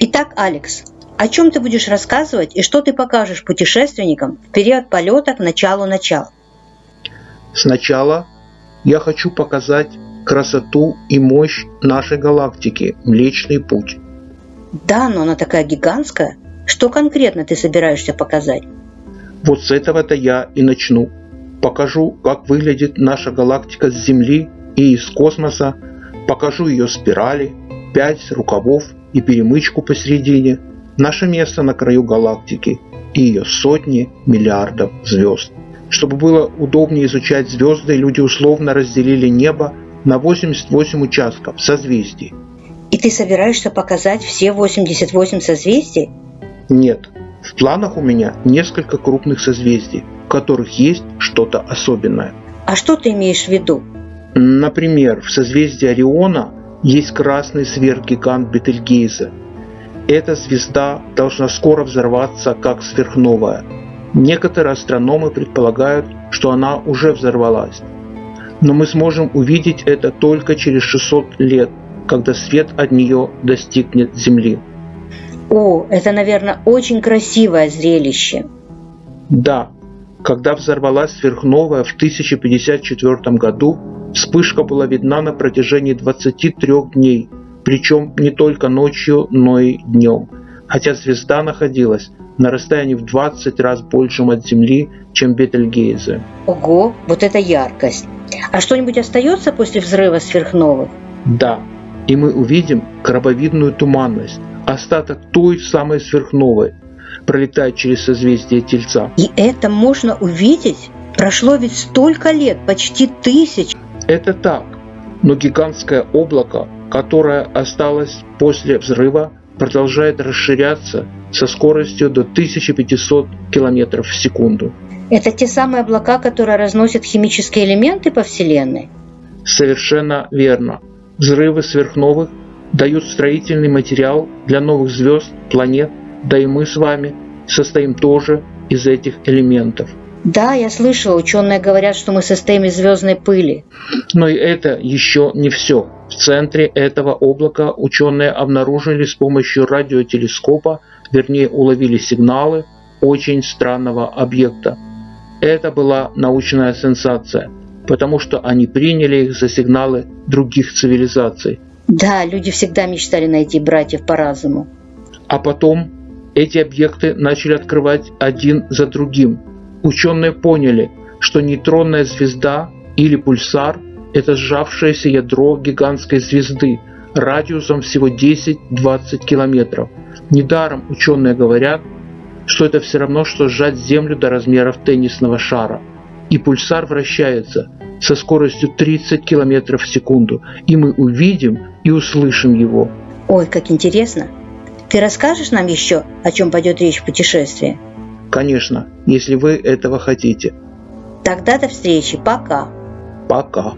Итак, Алекс, о чем ты будешь рассказывать и что ты покажешь путешественникам в период полета к началу начала? Сначала я хочу показать красоту и мощь нашей галактики Млечный Путь. Да, но она такая гигантская. Что конкретно ты собираешься показать? Вот с этого-то я и начну. Покажу, как выглядит наша галактика с Земли и из космоса, покажу ее спирали, пять рукавов и перемычку посередине, наше место на краю галактики и ее сотни миллиардов звезд. Чтобы было удобнее изучать звезды, люди условно разделили небо на 88 участков созвездий. И ты собираешься показать все 88 созвездий? Нет. В планах у меня несколько крупных созвездий, в которых есть что-то особенное. А что ты имеешь в виду? Например, в созвездии Ориона есть красный сверхгигант Бетельгейзе. Эта звезда должна скоро взорваться как сверхновая. Некоторые астрономы предполагают, что она уже взорвалась. Но мы сможем увидеть это только через 600 лет, когда свет от нее достигнет Земли. О, это, наверное, очень красивое зрелище. Да, когда взорвалась сверхновая в 1054 году, вспышка была видна на протяжении 23 дней, причем не только ночью, но и днем, хотя звезда находилась на расстоянии в 20 раз большем от Земли, чем Бетельгейзе. Ого, вот это яркость! А что-нибудь остается после взрыва сверхновых? Да, и мы увидим крабовидную туманность, остаток той самой сверхновой, пролетает через созвездие Тельца. И это можно увидеть? Прошло ведь столько лет, почти тысяч. Это так, но гигантское облако, которое осталось после взрыва, продолжает расширяться со скоростью до 1500 км в секунду. Это те самые облака, которые разносят химические элементы по Вселенной? Совершенно верно. Взрывы сверхновых дают строительный материал для новых звезд, планет, да и мы с вами состоим тоже из этих элементов. Да, я слышала, ученые говорят, что мы состоим из звездной пыли. Но и это еще не все. В центре этого облака ученые обнаружили с помощью радиотелескопа, вернее уловили сигналы очень странного объекта. Это была научная сенсация, потому что они приняли их за сигналы других цивилизаций. Да, люди всегда мечтали найти братьев по разуму. А потом эти объекты начали открывать один за другим. Ученые поняли, что нейтронная звезда или пульсар – это сжавшееся ядро гигантской звезды радиусом всего 10-20 километров. Недаром ученые говорят, что это все равно, что сжать Землю до размеров теннисного шара. И пульсар вращается со скоростью 30 км в секунду, и мы увидим и услышим его. Ой, как интересно! Ты расскажешь нам еще, о чем пойдет речь в путешествии? Конечно, если вы этого хотите. Тогда до встречи. Пока. Пока.